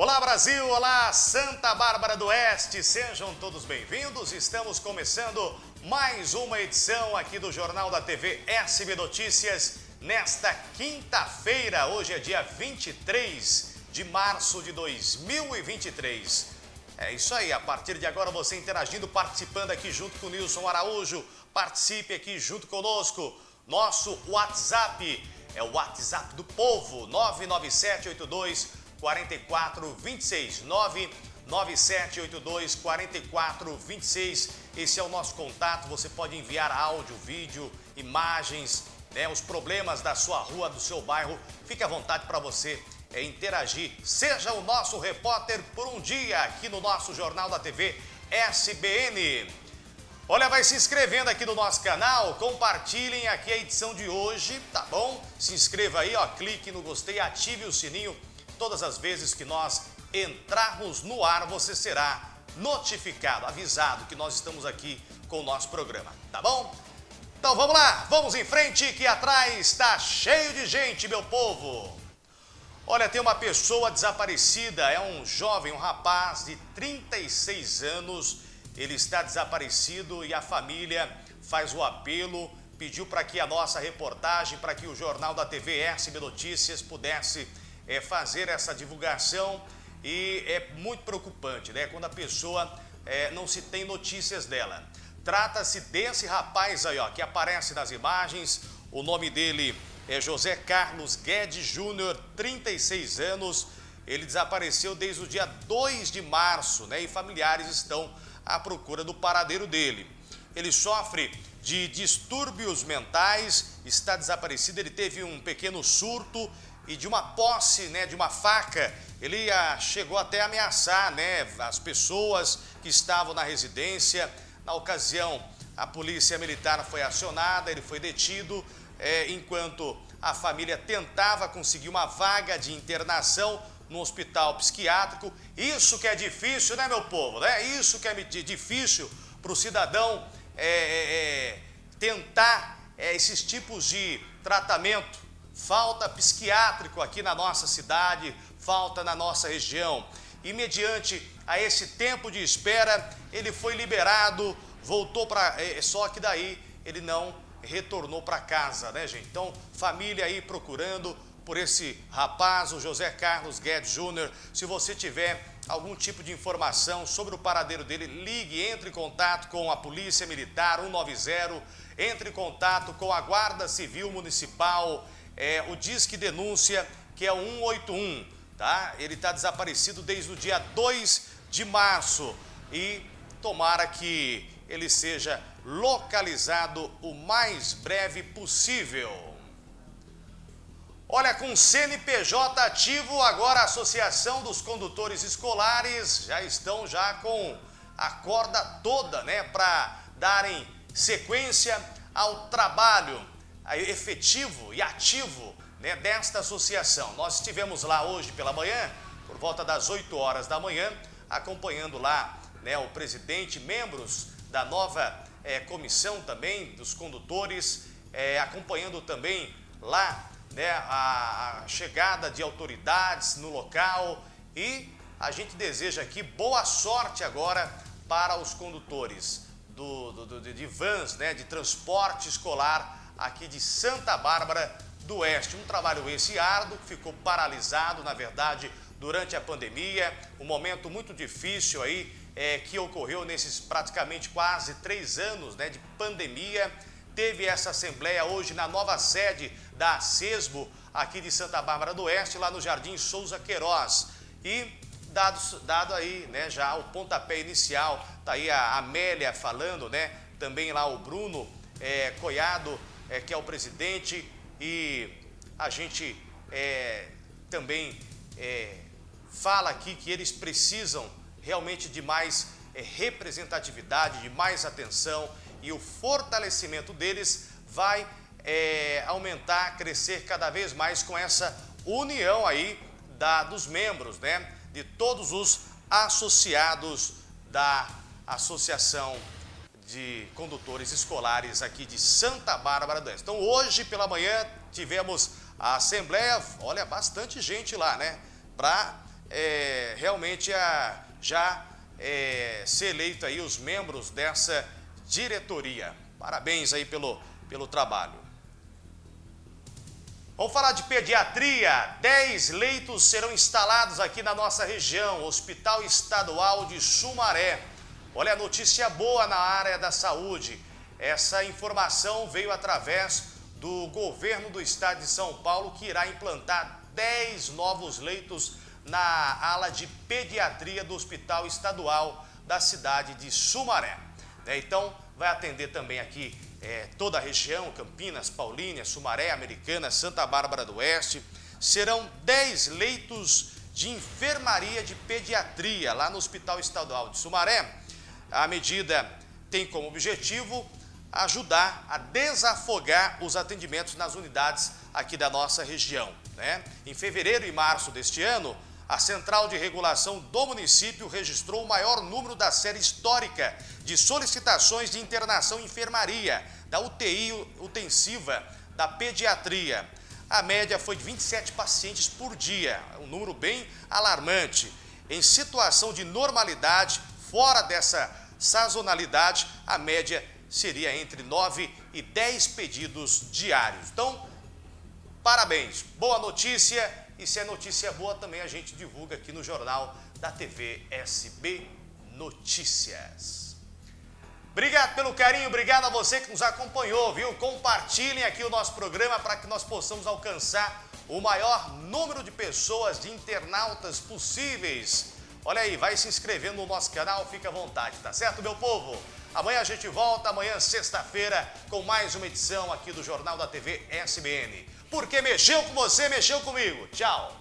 Olá Brasil, olá Santa Bárbara do Oeste, sejam todos bem-vindos. Estamos começando mais uma edição aqui do Jornal da TV SB Notícias nesta quinta-feira. Hoje é dia 23 de março de 2023. É isso aí, a partir de agora você interagindo, participando aqui junto com o Nilson Araújo. Participe aqui junto conosco. Nosso WhatsApp é o WhatsApp do povo, 99782 4426 99782 4426. Esse é o nosso contato. Você pode enviar áudio, vídeo, imagens, né, os problemas da sua rua, do seu bairro. Fique à vontade para você é, interagir. Seja o nosso repórter por um dia aqui no nosso Jornal da TV SBN. Olha, vai se inscrevendo aqui no nosso canal, compartilhem aqui a edição de hoje, tá bom? Se inscreva aí, ó, clique no gostei, ative o sininho Todas as vezes que nós entrarmos no ar, você será notificado, avisado que nós estamos aqui com o nosso programa, tá bom? Então vamos lá, vamos em frente que atrás está cheio de gente, meu povo. Olha, tem uma pessoa desaparecida, é um jovem, um rapaz de 36 anos, ele está desaparecido e a família faz o apelo, pediu para que a nossa reportagem, para que o Jornal da TV SB Notícias pudesse é, fazer essa divulgação e é muito preocupante, né? Quando a pessoa é, não se tem notícias dela. Trata-se desse rapaz aí, ó, que aparece nas imagens. O nome dele é José Carlos Guedes Júnior, 36 anos. Ele desapareceu desde o dia 2 de março, né? E familiares estão à procura do paradeiro dele. Ele sofre de distúrbios mentais, está desaparecido. Ele teve um pequeno surto e de uma posse, né, de uma faca, ele ah, chegou até a ameaçar, né, as pessoas que estavam na residência. Na ocasião, a polícia militar foi acionada, ele foi detido, é, enquanto a família tentava conseguir uma vaga de internação no hospital psiquiátrico. Isso que é difícil, né, meu povo? Né? Isso que é difícil para o cidadão é, é, é tentar é, esses tipos de tratamento falta psiquiátrico aqui na nossa cidade, falta na nossa região. E mediante a esse tempo de espera, ele foi liberado, voltou para... É, só que daí ele não retornou para casa, né, gente? Então, família aí procurando por esse rapaz, o José Carlos Guedes Júnior. Se você tiver algum tipo de informação sobre o paradeiro dele, ligue, entre em contato com a Polícia Militar 190, entre em contato com a Guarda Civil Municipal, é, o Disque Denúncia, que é o 181, tá? Ele está desaparecido desde o dia 2 de março e tomara que ele seja localizado o mais breve possível. Olha, com CNPJ ativo, agora a Associação dos Condutores Escolares já estão já com a corda toda, né, para darem sequência ao trabalho efetivo e ativo né, desta associação. Nós estivemos lá hoje pela manhã, por volta das 8 horas da manhã, acompanhando lá né, o presidente, membros da nova é, comissão também, dos condutores, é, acompanhando também lá né, a, a chegada de autoridades no local e a gente deseja aqui boa sorte agora para os condutores do, do, do de vans, né, de transporte escolar aqui de Santa Bárbara do Oeste. Um trabalho esse árduo, que ficou paralisado, na verdade, durante a pandemia, um momento muito difícil aí é, que ocorreu nesses praticamente quase três anos né, de pandemia. Teve essa assembleia hoje na nova sede da CESBO, aqui de Santa Bárbara do Oeste, lá no Jardim Souza Queiroz. E dado, dado aí né, já o pontapé inicial, tá aí a Amélia falando, né, também lá o Bruno é, Coiado, é, que é o presidente, e a gente é, também é, fala aqui que eles precisam realmente de mais é, representatividade, de mais atenção e o fortalecimento deles vai é, aumentar, crescer cada vez mais com essa união aí da, dos membros, né, de todos os associados da Associação de condutores escolares aqui de Santa Bárbara do Oeste. Então hoje pela manhã tivemos a assembleia, olha, bastante gente lá, né? Para é, realmente a, já é, ser eleito aí os membros dessa diretoria. Parabéns aí pelo, pelo trabalho. Vamos falar de pediatria. 10 leitos serão instalados aqui na nossa região, Hospital Estadual de Sumaré. Olha, notícia boa na área da saúde. Essa informação veio através do governo do estado de São Paulo, que irá implantar 10 novos leitos na ala de pediatria do Hospital Estadual da cidade de Sumaré. Né, então, vai atender também aqui é, toda a região, Campinas, Paulínia, Sumaré, Americana, Santa Bárbara do Oeste. Serão 10 leitos de enfermaria de pediatria lá no Hospital Estadual de Sumaré. A medida tem como objetivo ajudar a desafogar os atendimentos nas unidades aqui da nossa região. Né? Em fevereiro e março deste ano, a Central de Regulação do município registrou o maior número da série histórica de solicitações de internação em enfermaria, da UTI intensiva, da pediatria. A média foi de 27 pacientes por dia, um número bem alarmante. Em situação de normalidade, fora dessa sazonalidade, a média seria entre 9 e 10 pedidos diários. Então, parabéns, boa notícia e se é notícia boa também a gente divulga aqui no jornal da TV SB Notícias. Obrigado pelo carinho, obrigado a você que nos acompanhou, viu? Compartilhem aqui o nosso programa para que nós possamos alcançar o maior número de pessoas, de internautas possíveis. Olha aí, vai se inscrevendo no nosso canal, fica à vontade, tá certo, meu povo? Amanhã a gente volta, amanhã sexta-feira, com mais uma edição aqui do Jornal da TV SBN. Porque mexeu com você, mexeu comigo. Tchau!